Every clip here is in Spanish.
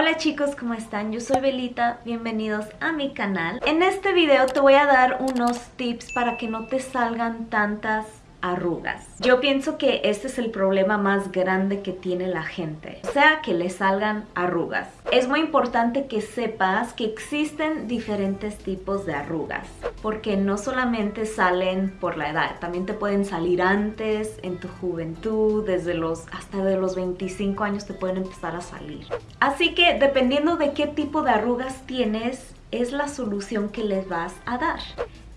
Hola chicos, ¿cómo están? Yo soy Belita, bienvenidos a mi canal. En este video te voy a dar unos tips para que no te salgan tantas arrugas. Yo pienso que este es el problema más grande que tiene la gente, o sea, que le salgan arrugas. Es muy importante que sepas que existen diferentes tipos de arrugas, porque no solamente salen por la edad, también te pueden salir antes, en tu juventud, desde los hasta de los 25 años te pueden empezar a salir. Así que dependiendo de qué tipo de arrugas tienes, es la solución que les vas a dar.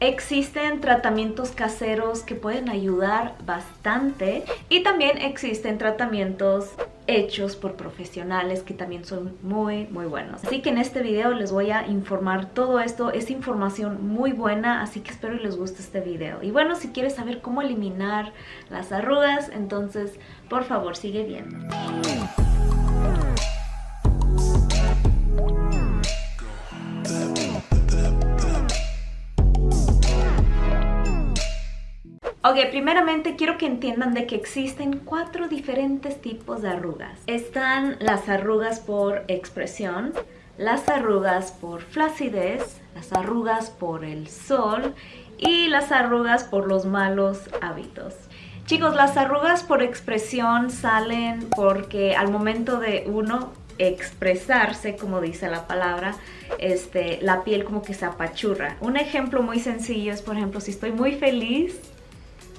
Existen tratamientos caseros que pueden ayudar bastante y también existen tratamientos hechos por profesionales que también son muy muy buenos. Así que en este video les voy a informar todo esto, es información muy buena, así que espero les guste este video. Y bueno, si quieres saber cómo eliminar las arrugas, entonces por favor sigue viendo. Ok, primeramente quiero que entiendan de que existen cuatro diferentes tipos de arrugas. Están las arrugas por expresión, las arrugas por flacidez, las arrugas por el sol y las arrugas por los malos hábitos. Chicos, las arrugas por expresión salen porque al momento de uno expresarse, como dice la palabra, este, la piel como que se apachurra. Un ejemplo muy sencillo es, por ejemplo, si estoy muy feliz,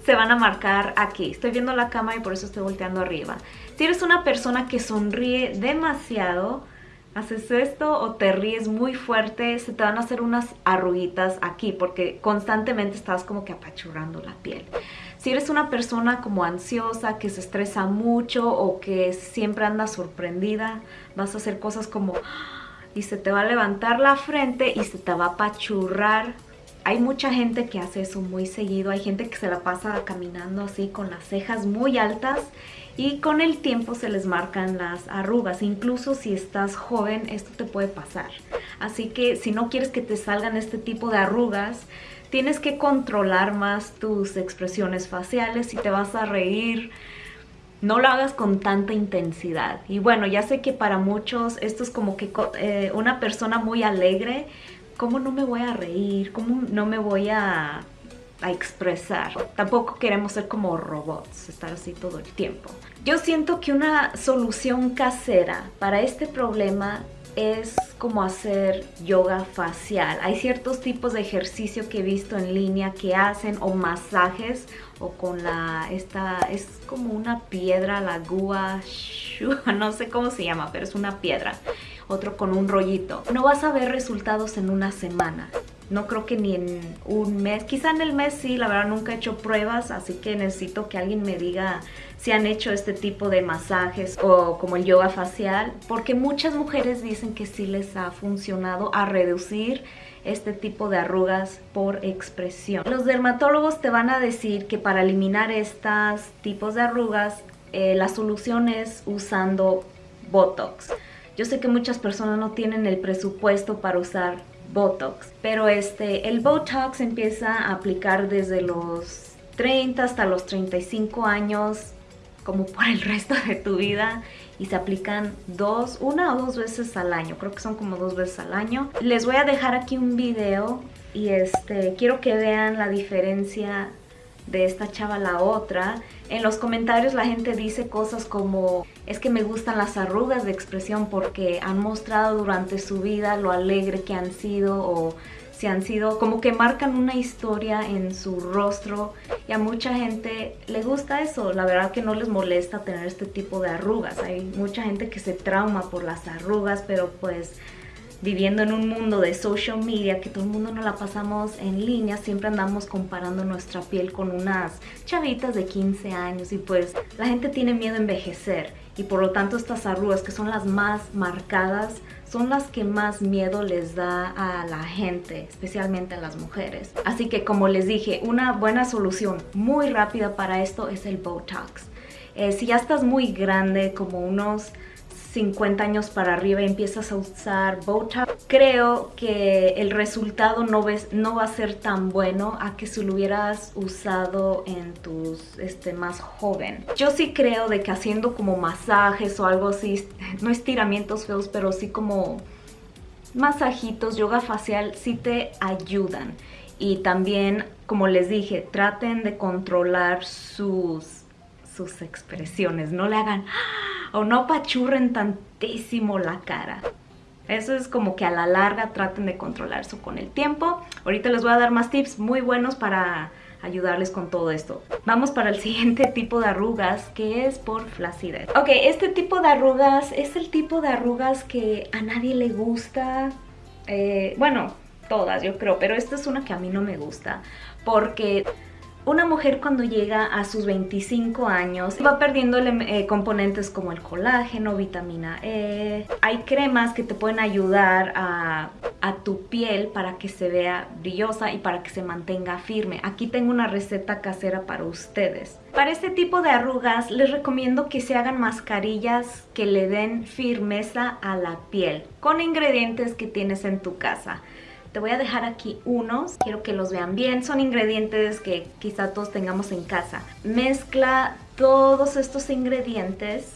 se van a marcar aquí. Estoy viendo la cama y por eso estoy volteando arriba. Si eres una persona que sonríe demasiado, haces esto o te ríes muy fuerte, se te van a hacer unas arruguitas aquí porque constantemente estás como que apachurrando la piel. Si eres una persona como ansiosa, que se estresa mucho o que siempre anda sorprendida, vas a hacer cosas como y se te va a levantar la frente y se te va a apachurrar hay mucha gente que hace eso muy seguido, hay gente que se la pasa caminando así con las cejas muy altas y con el tiempo se les marcan las arrugas. Incluso si estás joven esto te puede pasar. Así que si no quieres que te salgan este tipo de arrugas, tienes que controlar más tus expresiones faciales. Si te vas a reír, no lo hagas con tanta intensidad. Y bueno, ya sé que para muchos esto es como que eh, una persona muy alegre ¿cómo no me voy a reír? ¿Cómo no me voy a, a expresar? Tampoco queremos ser como robots, estar así todo el tiempo. Yo siento que una solución casera para este problema es como hacer yoga facial. Hay ciertos tipos de ejercicio que he visto en línea que hacen o masajes o con la, esta, es como una piedra, la gua, no sé cómo se llama, pero es una piedra otro con un rollito. No vas a ver resultados en una semana. No creo que ni en un mes, quizá en el mes sí, la verdad nunca he hecho pruebas, así que necesito que alguien me diga si han hecho este tipo de masajes o como el yoga facial, porque muchas mujeres dicen que sí les ha funcionado a reducir este tipo de arrugas por expresión. Los dermatólogos te van a decir que para eliminar estos tipos de arrugas, eh, la solución es usando Botox. Yo sé que muchas personas no tienen el presupuesto para usar Botox, pero este, el Botox empieza a aplicar desde los 30 hasta los 35 años, como por el resto de tu vida y se aplican dos, una o dos veces al año, creo que son como dos veces al año. Les voy a dejar aquí un video y este, quiero que vean la diferencia de esta chava la otra. En los comentarios la gente dice cosas como es que me gustan las arrugas de expresión porque han mostrado durante su vida lo alegre que han sido o si han sido como que marcan una historia en su rostro y a mucha gente le gusta eso, la verdad que no les molesta tener este tipo de arrugas, hay mucha gente que se trauma por las arrugas pero pues viviendo en un mundo de social media, que todo el mundo nos la pasamos en línea, siempre andamos comparando nuestra piel con unas chavitas de 15 años y pues la gente tiene miedo a envejecer y por lo tanto estas arrugas que son las más marcadas son las que más miedo les da a la gente, especialmente a las mujeres. Así que como les dije, una buena solución muy rápida para esto es el Botox. Eh, si ya estás muy grande, como unos 50 años para arriba y empiezas a usar Botox, creo que el resultado no, ves, no va a ser tan bueno a que si lo hubieras usado en tus este, más joven. Yo sí creo de que haciendo como masajes o algo así, no estiramientos feos, pero sí como masajitos, yoga facial, sí te ayudan. Y también, como les dije, traten de controlar sus, sus expresiones. No le hagan o no apachurren tantísimo la cara. Eso es como que a la larga traten de controlar eso con el tiempo. Ahorita les voy a dar más tips muy buenos para ayudarles con todo esto. Vamos para el siguiente tipo de arrugas que es por flacidez. Ok, este tipo de arrugas es el tipo de arrugas que a nadie le gusta. Eh, bueno, todas yo creo, pero esta es una que a mí no me gusta porque una mujer cuando llega a sus 25 años va perdiendo eh, componentes como el colágeno, vitamina E. Hay cremas que te pueden ayudar a, a, tu piel para que se vea brillosa y para que se mantenga firme. Aquí tengo una receta casera para ustedes. Para este tipo de arrugas les recomiendo que se hagan mascarillas que le den firmeza a la piel con ingredientes que tienes en tu casa. Te voy a dejar aquí unos, quiero que los vean bien. Son ingredientes que quizá todos tengamos en casa. Mezcla todos estos ingredientes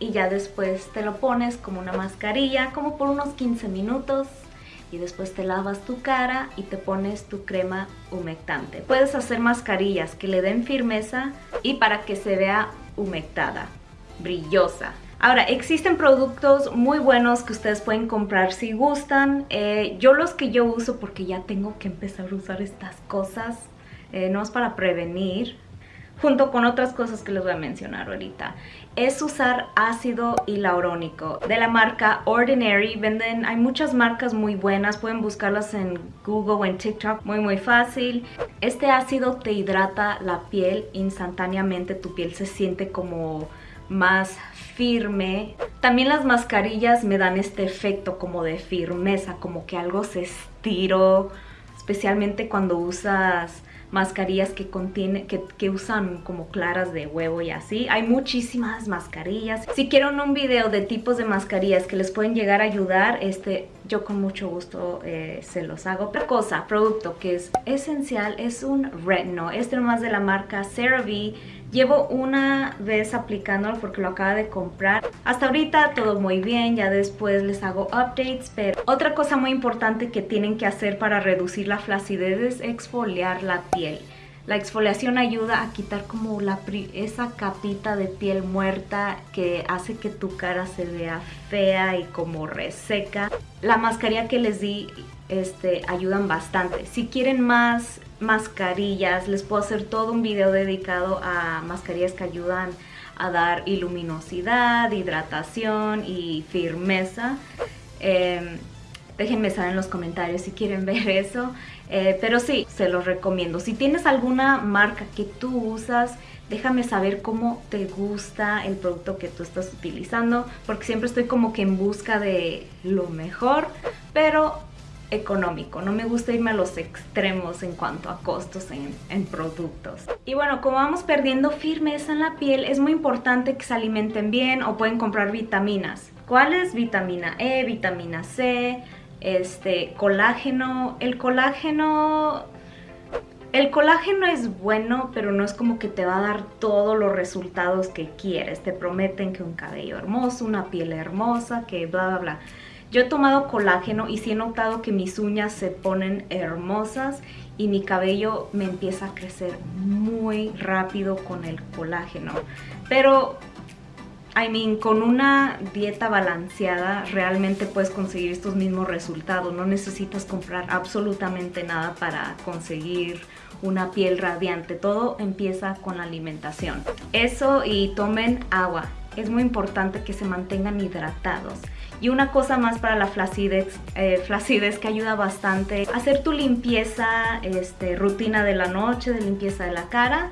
y ya después te lo pones como una mascarilla, como por unos 15 minutos y después te lavas tu cara y te pones tu crema humectante. Puedes hacer mascarillas que le den firmeza y para que se vea humectada, brillosa. Ahora, existen productos muy buenos que ustedes pueden comprar si gustan. Eh, yo los que yo uso, porque ya tengo que empezar a usar estas cosas, eh, no es para prevenir, junto con otras cosas que les voy a mencionar ahorita, es usar ácido hialurónico de la marca Ordinary. Venden, hay muchas marcas muy buenas, pueden buscarlas en Google o en TikTok, muy muy fácil. Este ácido te hidrata la piel instantáneamente, tu piel se siente como más firme. También las mascarillas me dan este efecto como de firmeza, como que algo se estiró, especialmente cuando usas mascarillas que, contiene, que, que, usan como claras de huevo y así. Hay muchísimas mascarillas. Si quieren un video de tipos de mascarillas que les pueden llegar a ayudar, este, yo con mucho gusto eh, se los hago. Otra cosa, producto que es esencial es un retino. Este nomás de la marca CeraVe Llevo una vez aplicándolo porque lo acaba de comprar. Hasta ahorita todo muy bien, ya después les hago updates, pero otra cosa muy importante que tienen que hacer para reducir la flacidez es exfoliar la piel. La exfoliación ayuda a quitar como la, esa capita de piel muerta que hace que tu cara se vea fea y como reseca. La mascarilla que les di este, ayudan bastante. Si quieren más mascarillas, les puedo hacer todo un video dedicado a mascarillas que ayudan a dar iluminosidad, hidratación y firmeza. Em, déjenme saber en los comentarios si quieren ver eso. Eh, pero sí, se los recomiendo. Si tienes alguna marca que tú usas, déjame saber cómo te gusta el producto que tú estás utilizando, porque siempre estoy como que en busca de lo mejor, pero económico. No me gusta irme a los extremos en cuanto a costos en, productos. Y bueno, como vamos perdiendo firmeza en la piel, es muy importante que se alimenten bien o pueden comprar vitaminas. ¿Cuáles? Vitamina E, vitamina C, este, colágeno. El colágeno... El colágeno es bueno, pero no es como que te va a dar todos los resultados que quieres. Te prometen que un cabello hermoso, una piel hermosa, que bla, bla, bla. Yo he tomado colágeno y sí he notado que mis uñas se ponen hermosas y mi cabello me empieza a crecer muy rápido con el colágeno. Pero, I mean, con una dieta balanceada realmente puedes conseguir estos mismos resultados. No necesitas comprar absolutamente nada para conseguir una piel radiante. Todo empieza con la alimentación. Eso y tomen agua. Es muy importante que se mantengan hidratados. Y una cosa más para la flacidez, eh, flacidez que ayuda bastante, hacer tu limpieza, este, rutina de la noche, de limpieza de la cara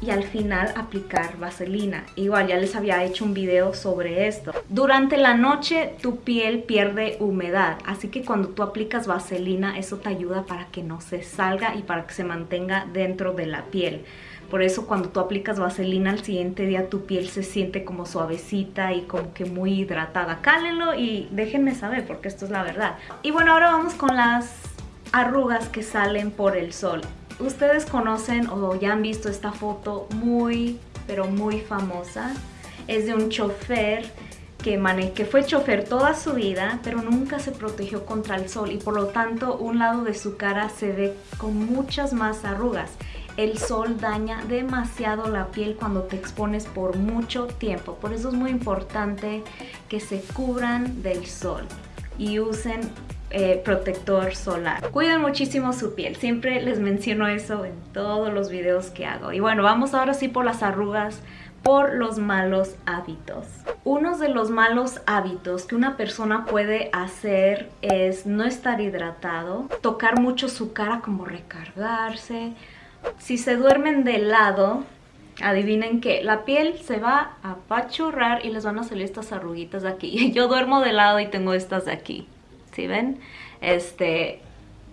y al final aplicar vaselina. Igual ya les había hecho un video sobre esto. Durante la noche tu piel pierde humedad, así que cuando tú aplicas vaselina eso te ayuda para que no se salga y para que se mantenga dentro de la piel. Por eso cuando tú aplicas vaselina al siguiente día tu piel se siente como suavecita y como que muy hidratada. Cálenlo y déjenme saber porque esto es la verdad. Y bueno, ahora vamos con las arrugas que salen por el sol. Ustedes conocen o ya han visto esta foto muy, pero muy famosa. Es de un chofer que, que fue chofer toda su vida, pero nunca se protegió contra el sol y por lo tanto un lado de su cara se ve con muchas más arrugas el sol daña demasiado la piel cuando te expones por mucho tiempo. Por eso es muy importante que se cubran del sol y usen eh, protector solar. Cuiden muchísimo su piel, siempre les menciono eso en todos los videos que hago. Y bueno, vamos ahora sí por las arrugas por los malos hábitos. Uno de los malos hábitos que una persona puede hacer es no estar hidratado, tocar mucho su cara como recargarse, si se duermen de lado, adivinen que la piel se va a apachurrar y les van a salir estas arruguitas de aquí. Yo duermo de lado y tengo estas de aquí, ¿sí ven? Este,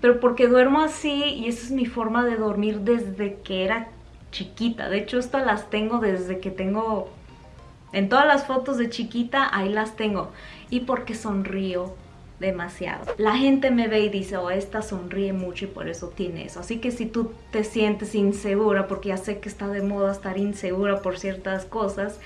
pero porque duermo así y esa es mi forma de dormir desde que era chiquita. De hecho, estas las tengo desde que tengo... En todas las fotos de chiquita, ahí las tengo. Y porque sonrío, demasiado. La gente me ve y dice, oh, esta sonríe mucho y por eso tiene eso. Así que si tú te sientes insegura, porque ya sé que está de moda estar insegura por ciertas cosas,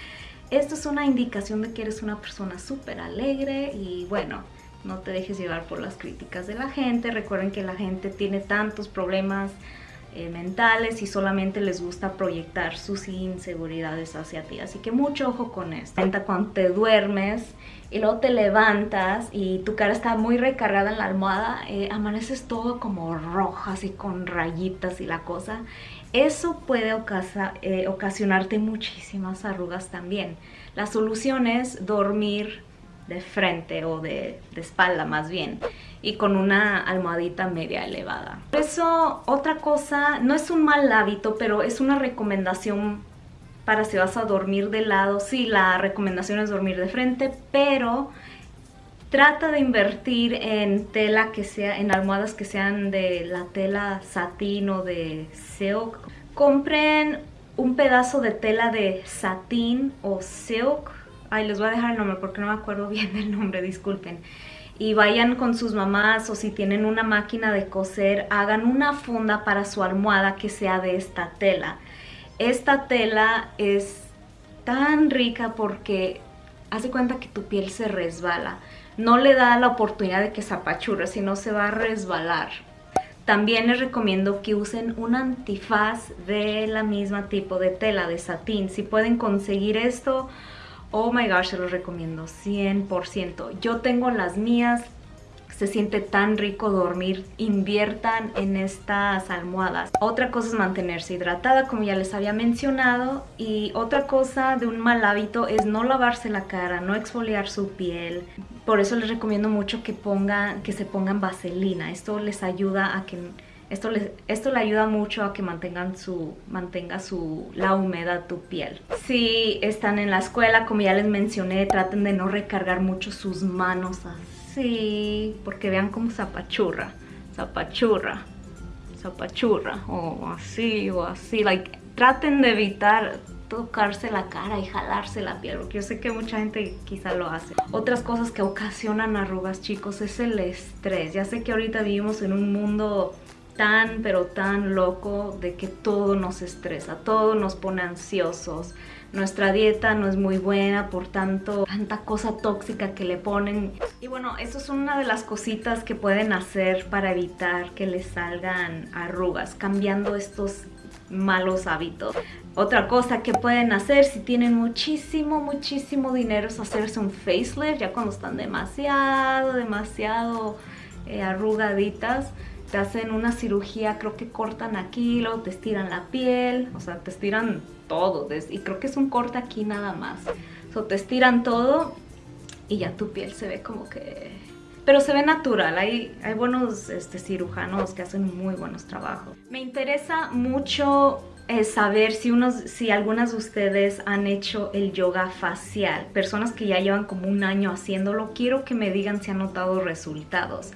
esto es una indicación de que eres una persona súper alegre y bueno, no te dejes llevar por las críticas de la gente. Recuerden que la gente tiene tantos problemas eh, mentales y solamente les gusta proyectar sus inseguridades hacia ti. Así que mucho ojo con esto. Cuando te duermes y luego te levantas y tu cara está muy recargada en la almohada, eh, amaneces todo como rojo, así con rayitas y la cosa. Eso puede eh, ocasionarte muchísimas arrugas también. La solución es dormir de frente o de, espalda más bien y con una almohadita media elevada. Por eso otra cosa, no es un mal hábito, pero es una recomendación para si vas a dormir de lado. Sí, la recomendación es dormir de frente, pero trata de invertir en tela que sea, en almohadas que sean de la tela satín o de silk. Compren un pedazo de tela de satín o silk Ay, les voy a dejar el nombre porque no me acuerdo bien del nombre, disculpen. Y vayan con sus mamás o si tienen una máquina de coser, hagan una funda para su almohada que sea de esta tela. Esta tela es tan rica porque hace cuenta que tu piel se resbala. No le da la oportunidad de que se apachurre, sino se va a resbalar. También les recomiendo que usen un antifaz de la misma tipo de tela, de satín. Si pueden conseguir esto, Oh my gosh, se los recomiendo 100%. Yo tengo las mías, se siente tan rico dormir, inviertan en estas almohadas. Otra cosa es mantenerse hidratada, como ya les había mencionado, y otra cosa de un mal hábito es no lavarse la cara, no exfoliar su piel. Por eso les recomiendo mucho que, que se pongan vaselina, esto les ayuda a que esto, esto le ayuda mucho a que mantengan su, mantenga su, la humedad tu piel. Si están en la escuela, como ya les mencioné, traten de no recargar mucho sus manos así, porque vean cómo zapachurra, zapachurra, zapachurra, o así, o así. Like, traten de evitar tocarse la cara y jalarse la piel, porque yo sé que mucha gente quizá lo hace. Otras cosas que ocasionan arrugas, chicos, es el estrés. Ya sé que ahorita vivimos en un mundo tan pero tan loco de que todo nos estresa, todo nos pone ansiosos. Nuestra dieta no es muy buena, por tanto, tanta cosa tóxica que le ponen. Y bueno, eso es una de las cositas que pueden hacer para evitar que les salgan arrugas, cambiando estos malos hábitos. Otra cosa que pueden hacer si tienen muchísimo, muchísimo dinero es hacerse un facelift ya cuando están demasiado, demasiado eh, arrugaditas te hacen una cirugía, creo que cortan aquí, luego te estiran la piel, o sea, te estiran todo, y creo que es un corte aquí nada más. O te estiran todo y ya tu piel se ve como que... Pero se ve natural, hay, hay buenos este, cirujanos que hacen muy buenos trabajos. Me interesa mucho eh, saber si, unos, si algunas de ustedes han hecho el yoga facial, personas que ya llevan como un año haciéndolo, quiero que me digan si han notado resultados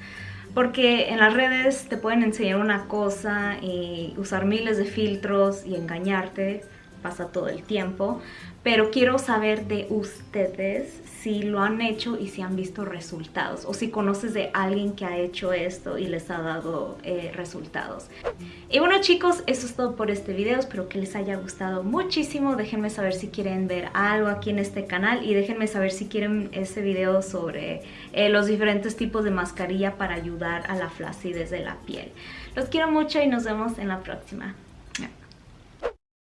porque en las redes te pueden enseñar una cosa y usar miles de filtros y engañarte, pasa todo el tiempo, pero quiero saber de ustedes si lo han hecho y si han visto resultados o si conoces de alguien que ha hecho esto y les ha dado eh, resultados. Y bueno chicos, eso es todo por este video, espero que les haya gustado muchísimo, déjenme saber si quieren ver algo aquí en este canal y déjenme saber si quieren ese video sobre eh, los diferentes tipos de mascarilla para ayudar a la flacidez de la piel. Los quiero mucho y nos vemos en la próxima.